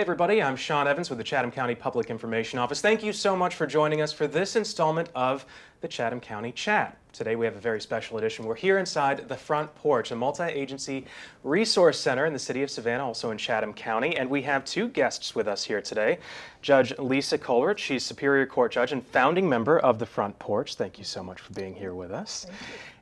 everybody, I'm Sean Evans with the Chatham County Public Information Office. Thank you so much for joining us for this installment of the Chatham County Chat. Today we have a very special edition. We're here inside the Front Porch, a multi-agency resource center in the city of Savannah, also in Chatham County, and we have two guests with us here today. Judge Lisa Colbert, she's Superior Court Judge and founding member of the Front Porch. Thank you so much for being here with us.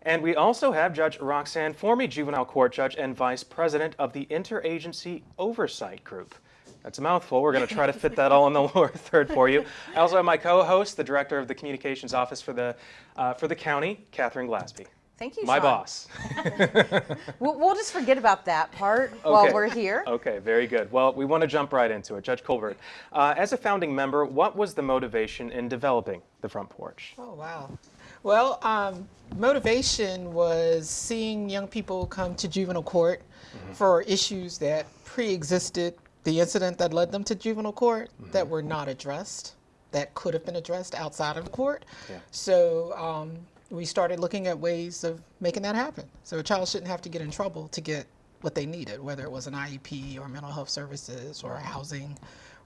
And we also have Judge Roxanne Formey, Juvenile Court Judge and Vice President of the Interagency Oversight Group. That's a mouthful. We're going to try to fit that all in the lower third for you. I also have my co-host, the Director of the Communications Office for the, uh, for the county, Catherine Glasby. Thank you, My Sean. boss. We'll, we'll just forget about that part while we're here. Okay, very good. Well, we want to jump right into it. Judge Colbert, uh, as a founding member, what was the motivation in developing the Front Porch? Oh, wow. Well, um, motivation was seeing young people come to juvenile court for issues that pre existed the incident that led them to juvenile court that were not addressed, that could have been addressed outside of the court. Yeah. So um, we started looking at ways of making that happen. So a child shouldn't have to get in trouble to get what they needed, whether it was an IEP or mental health services or housing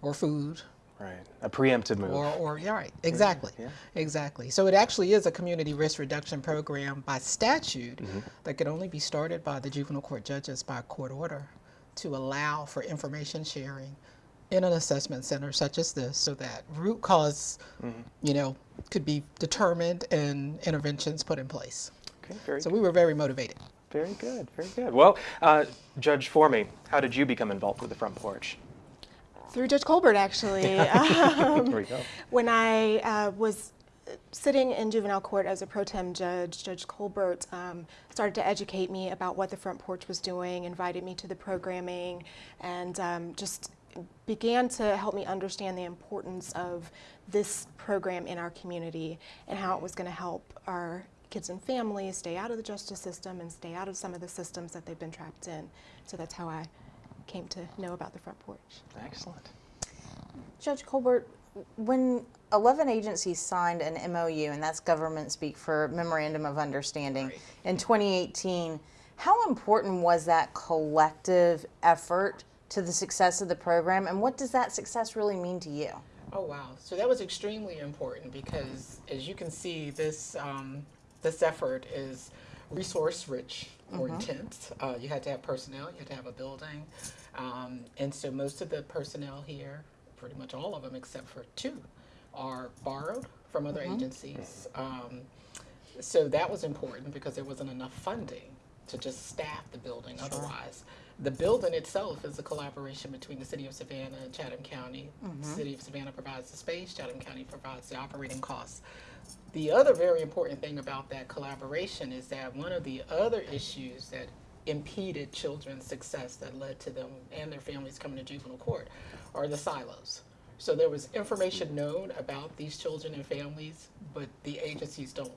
or food Right, a preemptive move. or, or yeah, right, exactly, yeah. exactly. So it actually is a community risk reduction program by statute Mm-hmm. that could only be started by the juvenile court judges by court order to allow for information sharing in an assessment center such as this, so that root because Mm-hmm. you know, could be determined and interventions put in place. okay, very So we were very motivated. Very good, very good. Well, uh, Judge Formey, how did you become involved with the Front Porch? Through Judge Colbert, actually. Um, There we go. when I uh, was sitting in juvenile court as a pro tem judge, Judge Colbert um, started to educate me about what the Front Porch was doing, invited me to the programming, and um, just began to help me understand the importance of this program in our community and how it was going to help our kids and families stay out of the justice system and stay out of some of the systems that they've been trapped in. So that's how I came to know about the Front Porch. Excellent. Judge Colbert, when 11 agencies signed an MOU, and that's government speak for Memorandum of Understanding, Right. in 2018, how important was that collective effort to the success of the program, and what does that success really mean to you? Oh wow! So that was extremely important because, as you can see, this um, this effort is resource rich or intense. Uh, you had to have personnel, you had to have a building, um, and so most of the personnel here, pretty much all of them except for two, are borrowed from other agencies. Um, so that was important because there wasn't enough funding to just staff the building otherwise. The building itself is a collaboration between the city of Savannah and Chatham County. The city of Savannah provides the space, Chatham County provides the operating costs. The other very important thing about that collaboration is that one of the other issues that impeded children's success that led to them and their families coming to juvenile court are the silos. So there was information known about these children and families, but the agencies don't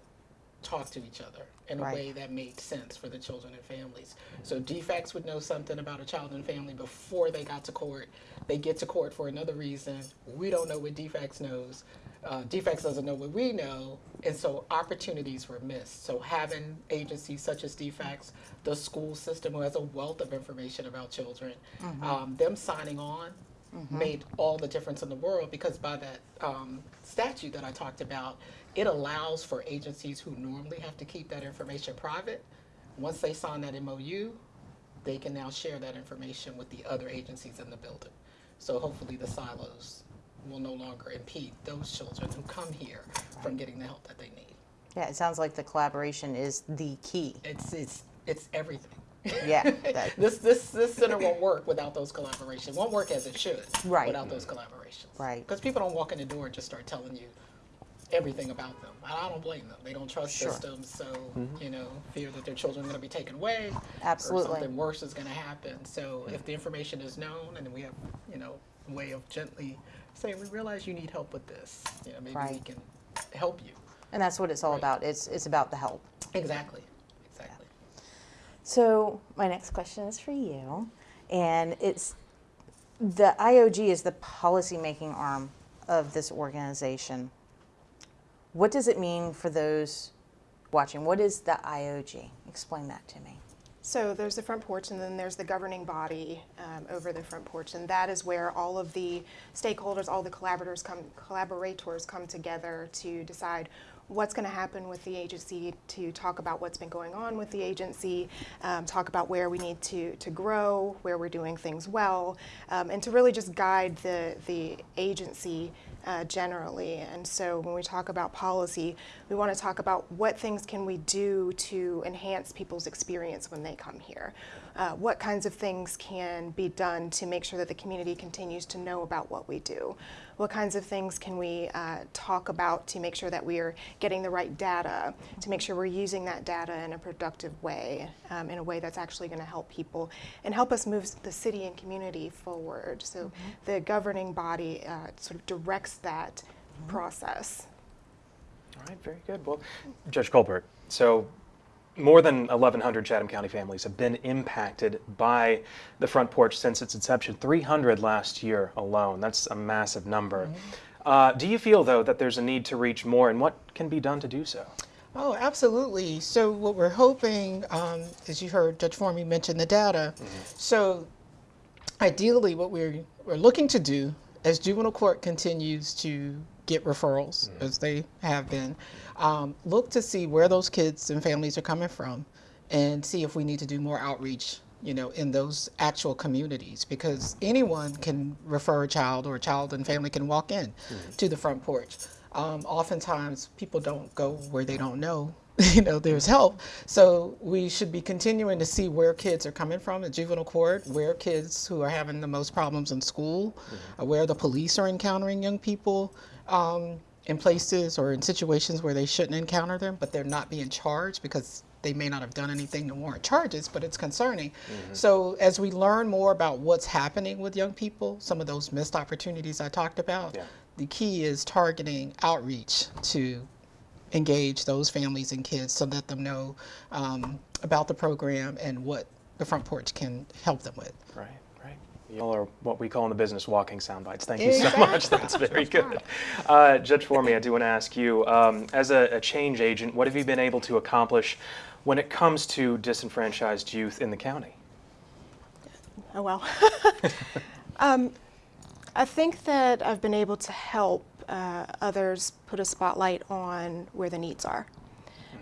talk to each other in a Right. way that made sense for the children and families. So DFACS would know something about a child and family before they got to court. They get to court for another reason. We don't know what DFACS knows. Uh, DFACS doesn't know what we know, and so opportunities were missed. So having agencies such as DFACS, the school system who has a wealth of information about children, um, them signing on made all the difference in the world because by that um, statute that I talked about, it allows for agencies who normally have to keep that information private. Once they sign that MOU, they can now share that information with the other agencies in the building. So hopefully the silos will no longer impede those children who come here from getting the help that they need. Yeah, it sounds like the collaboration is the key. It's it's it's everything. Yeah, this this this center won't work without those collaborations. Won't work as it should Right. without those collaborations. Right. Because people don't walk in the door and just start telling you everything about them. And I don't blame them. They don't trust Sure. systems, so mm-hmm. you know, fear that their children are going to be taken away, Absolutely. or something worse is going to happen. So if the information is known, and we have you know a way of gently saying, we realize you need help with this. You know, maybe we can help you. And that's what it's all Right. about. It's, it's about the help. Exactly. Exactly. So my next question is for you, and it's the IOG is the policymaking arm of this organization. What does it mean for those watching? What is the IOG? Explain that to me. So there's the front porch, and then there's the governing body um, over the front porch, and that is where all of the stakeholders, all the collaborators come, collaborators come together to decide what's going to happen with the agency, to talk about what's been going on with the agency, um, talk about where we need to to grow, where we're doing things well, um, and to really just guide the the agency uh, generally. And so when we talk about policy, we want to talk about what things can we do to enhance people's experience when they come here. Uh, what kinds of things can be done to make sure that the community continues to know about what we do? What kinds of things can we uh, talk about to make sure that we are getting the right data, to make sure we're using that data in a productive way, um, in a way that's actually going to help people and help us move the city and community forward. So the governing body uh, sort of directs that process. All right, very good. Well, Judge Colbert, so more than 1,100 Chatham County families have been impacted by the front porch since its inception. 300 last year alone. That's a massive number. Uh, do you feel, though, that there's a need to reach more, and what can be done to do so? Oh, absolutely. So what we're hoping, um, as you heard Judge Formey mention the data, so ideally what we're, we're looking to do as juvenile court continues to get referrals, as they have been, um, look to see where those kids and families are coming from and see if we need to do more outreach you know, in those actual communities because anyone can refer a child or a child and family can walk in to the front porch. Um, oftentimes people don't go where they don't know you know there's help. So we should be continuing to see where kids are coming from at juvenile court where kids who are having the most problems in school uh, where the police are encountering young people um, in places or in situations where they shouldn't encounter them but they're not being charged because they may not have done anything to warrant charges, but it's concerning. So as we learn more about what's happening with young people, some of those missed opportunities I talked about, Yeah. the key is targeting outreach to engage those families and kids to let them know um, about the program and what the front porch can help them with. Right, are what we call in the business walking sound bites. Thank you so much. That's very good. Uh, Judge Formey, I do want to ask you, um, as a, a change agent, what have you been able to accomplish when it comes to disenfranchised youth in the county? Oh, well. um, I think that I've been able to help uh, others put a spotlight on where the needs are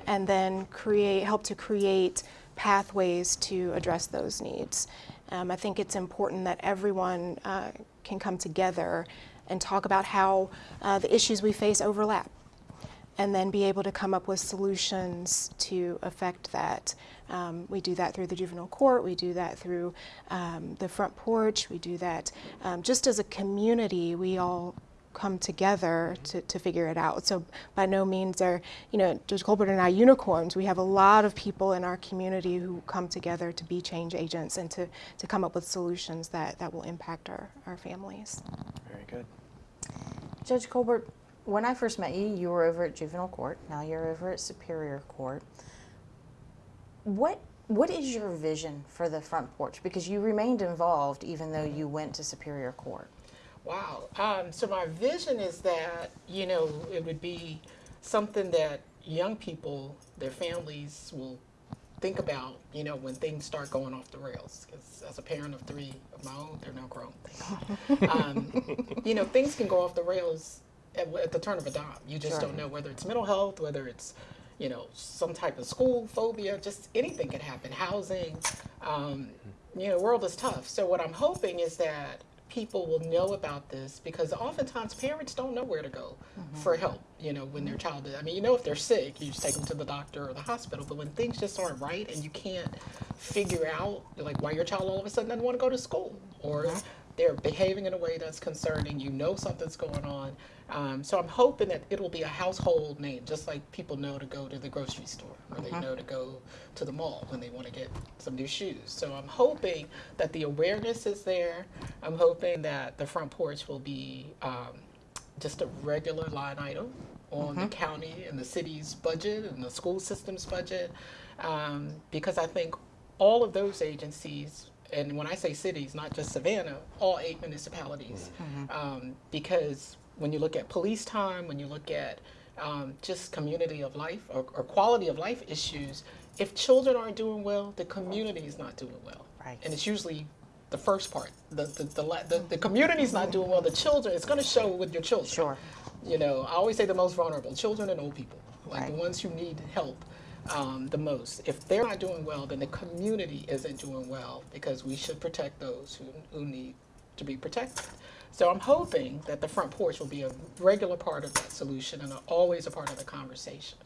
and then create, help to create pathways to address those needs. Um, I think it's important that everyone uh, can come together and talk about how uh, the issues we face overlap and then be able to come up with solutions to affect that. Um, we do that through the juvenile court, we do that through um, the front porch, we do that um, just as a community, we all come together to, to figure it out. So by no means are, you know, Judge Colbert and I unicorns. We have a lot of people in our community who come together to be change agents and to, to come up with solutions that, that will impact our, our families. Very good. Judge Colbert, when I first met you, you were over at juvenile court. Now you're over at superior court. What what is your vision for the front porch? Because you remained involved even though you went to superior court. Wow. Um, so my vision is that, you know, it would be something that young people, their families will think about, you know, when things start going off the rails. Because as a parent of three of my own, they're now grown. um, you know, things can go off the rails at, at the turn of a dime. You just Sure. don't know whether it's mental health, whether it's, you know, some type of school phobia, just anything can happen. Housing, um, you know, world is tough. So what I'm hoping is that people will know about this because oftentimes parents don't know where to go mm-hmm. for help, you know, when their child is, I mean, you know, if they're sick, you just take them to the doctor or the hospital, but when things just aren't right and you can't figure out, like, why your child all of a sudden doesn't want to go to school or they're behaving in a way that's concerning, you know something's going on. Um, so I'm hoping that it'll be a household name, just like people know to go to the grocery store or they know to go to the mall when they want to get some new shoes. So I'm hoping that the awareness is there. I'm hoping that the front porch will be um, just a regular line item on the county and the city's budget and the school system's budget, um, because I think all of those agencies, and when I say cities, not just Savannah, all eight municipalities, um, because when you look at police time, when you look at um, just community of life or, or quality of life issues, if children aren't doing well, the community is not doing well. Right. And it's usually the first part. The the the, the, the community's not doing well. The children, it's going to show with your children. Sure. You know, I always say the most vulnerable, children and old people, like the ones who need help um, the most. If they're not doing well, then the community isn't doing well because we should protect those who, who need to be protected. So I'm hoping that the front porch will be a regular part of that solution and always a part of the conversation.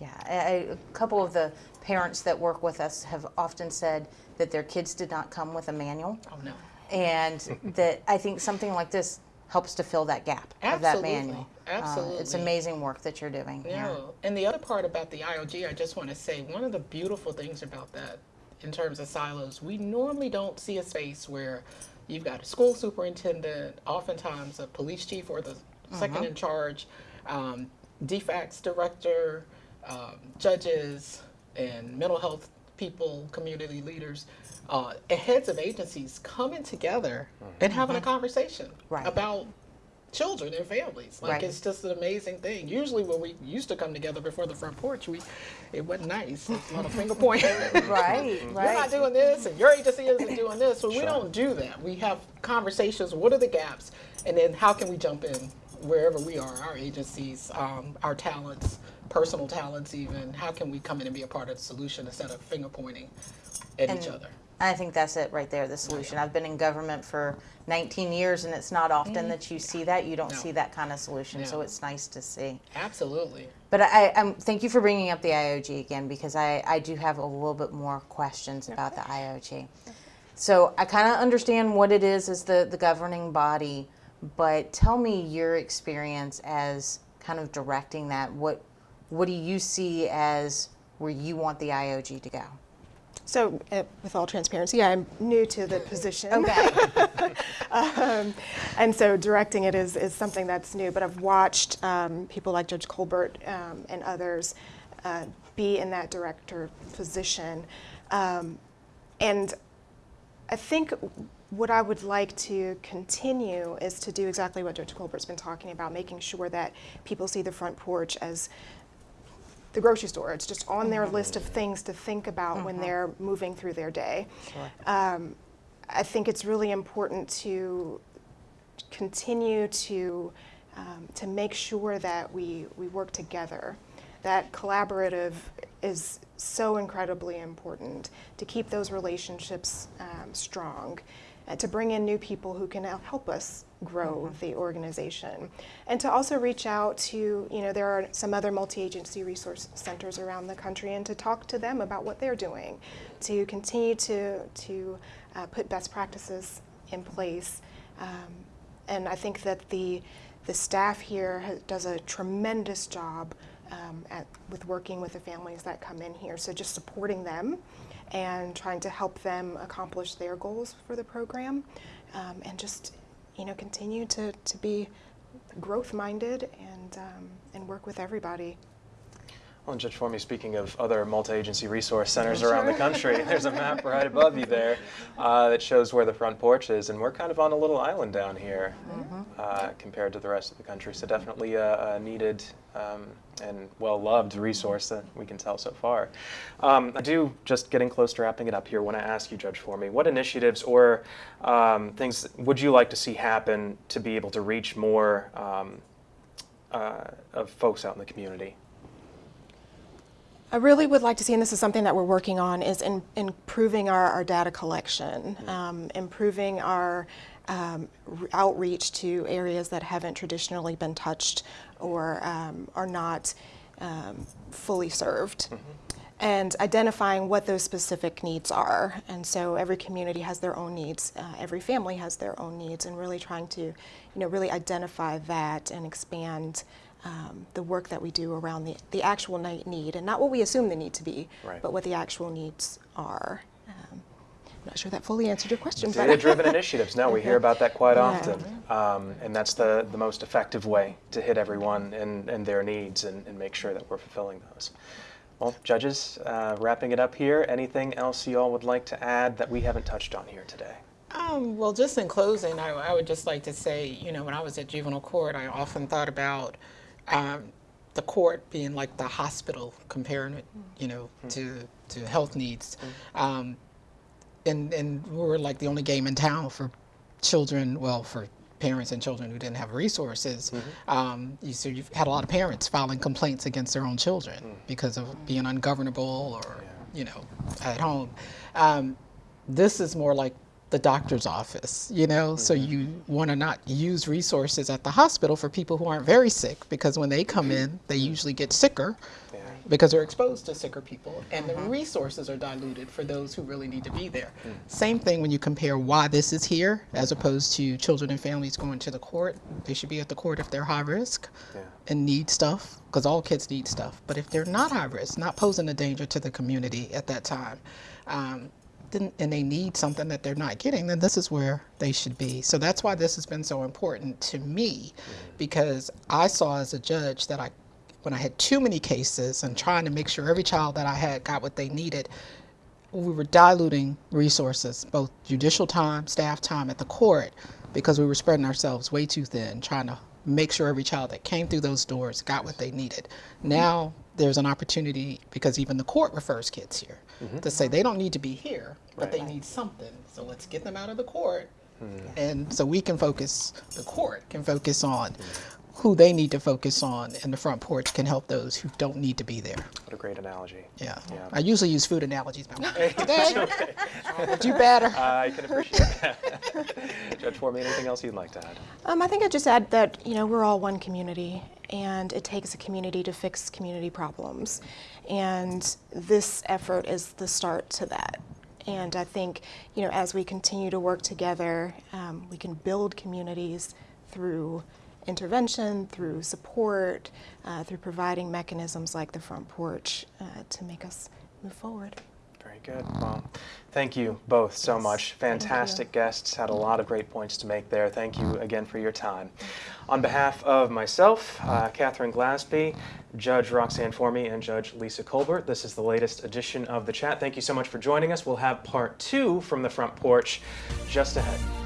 Yeah, a couple of the parents that work with us have often said that their kids did not come with a manual, Oh no. and that I think something like this helps to fill that gap of that Absolutely, manual. Uh, it's amazing work that you're doing here. No. And the other part about the IOG, I just want to say one of the beautiful things about that in terms of silos, we normally don't see a space where you've got a school superintendent, oftentimes a police chief or the second in charge, um, DFACS director, um, judges, and mental health people, community leaders, uh, heads of agencies coming together and having a conversation Right. about children and families. Like Right. it's just an amazing thing. Usually when we used to come together before the front porch, we it wasn't nice. It's a lot of finger pointing. Right, right. You're not doing this, and your agency isn't doing this. So we don't do that. We have conversations. What are the gaps, and then how can we jump in wherever we are, our agencies, um, our talents, personal talents, even. How can we come in and be a part of the solution instead of finger pointing at each And other? I think that's it right there, the solution. I've been in government for 19 years, and it's not often that you see that. You don't No. see that kind of solution, so it's nice to see. Absolutely. But I, I'm thank you for bringing up the IOG again because I, I do have a little bit more questions about the IOG. So I kind of understand what it is as the, the governing body, but tell me your experience as kind of directing that. What what do you see as where you want the IOG to go? So, uh, with all transparency, I'm new to the position. Okay. um, and so directing it is, is something that's new. But I've watched um, people like Judge Colbert um, and others uh, be in that director position. Um, and I think what I would like to continue is to do exactly what Judge Colbert's been talking about, making sure that people see the front porch as the grocery store. It's just on their list of things to think about when they're moving through their day. Sure. Um, I think it's really important to continue to um, to make sure that we we work together. That collaborative is so incredibly important to keep those relationships um, strong, and to bring in new people who can help us grow the organization, and to also reach out to you know there are some other multi-agency resource centers around the country, and to talk to them about what they're doing, to continue to to uh, put best practices in place. Um, and I think that the the staff here ha- does a tremendous job um, at, with working with the families that come in here. So just supporting them and trying to help them accomplish their goals for the program, um, and just you know continue to, to be growth minded and um, and work with everybody. Well, and Judge Formey, speaking of other multi-agency resource centers around the country, there's a map right above you there uh, that shows where the front porch is, and we're kind of on a little island down here uh, compared to the rest of the country. So definitely a, a needed um, and well-loved resource that we can tell so far. Um, I do, just getting close to wrapping it up here, want to ask you, Judge Formey, what initiatives or um, things would you like to see happen to be able to reach more um, uh, of folks out in the community? I really would like to see, and this is something that we're working on, is in, improving our, our data collection, um, improving our um, outreach to areas that haven't traditionally been touched or um, are not um, fully served. And identifying what those specific needs are. And so every community has their own needs, uh, every family has their own needs, and really trying to, you know, really identify that and expand um, the work that we do around the, the actual ni- need and not what we assume the need to be, Right. but what the actual needs are. Um, I'm not sure that fully answered your question, Data-driven initiatives. No, we hear about that quite Yeah. often, um, and that's the, the most effective way to hit everyone and, and their needs and, and make sure that we're fulfilling those. Well, judges, uh, wrapping it up here. Anything else you all would like to add that we haven't touched on here today? Um, well, just in closing, I, I would just like to say, you know, when I was at juvenile court, I often thought about um, the court being like the hospital, comparing it, you know, to to health needs, um, and and we were like the only game in town for children. Well, for parents and children who didn't have resources. Um, you, so you've had a lot of parents filing complaints against their own children because of being ungovernable or you know at home. Um, this is more like the doctor's office, you know, so mm-hmm. you want to not use resources at the hospital for people who aren't very sick because when they come in, they mm-hmm. usually get sicker Yeah. because they're exposed to sicker people and the mm-hmm. resources are diluted for those who really need to be there. Mm. Same thing when you compare why this is here as opposed to children and families going to the court. They should be at the court if they're high risk Yeah. and need stuff because all kids need stuff. But if they're not high risk, not posing a danger to the community at that time, um, and they need something that they're not getting, then this is where they should be. So that's why this has been so important to me mm-hmm. because I saw as a judge that I, when I had too many cases and trying to make sure every child that I had got what they needed, we were diluting resources, both judicial time, staff time at the court, because we were spreading ourselves way too thin, trying to make sure every child that came through those doors got what they needed. Now there's an opportunity, because even the court refers kids here, mm-hmm. to say they don't need to be here, but they need something. So let's get them out of the court. Hmm. And so we can focus, the court can focus on hmm. Who they need to focus on, and the front porch can help those who don't need to be there. What a great analogy. Yeah. Yeah. I usually use food analogies, but today, I'll do better. I can appreciate that. Judge Formey, anything else you'd like to add? Um, I think I'd just add that you know we're all one community, and it takes a community to fix community problems, and this effort is the start to that. And I think you know as we continue to work together, um, we can build communities through intervention, through support, uh, through providing mechanisms like the front porch uh, to make us move forward. Very good. Well, thank you both so Yes, much. Fantastic guests. Had a lot of great points to make there. Thank you again for your time. On behalf of myself, uh, Catherine Glasby, Judge Roxanne Formey, and Judge Lisa Colbert, this is the latest edition of The Chat. Thank you so much for joining us. We'll have part two from the front porch just ahead.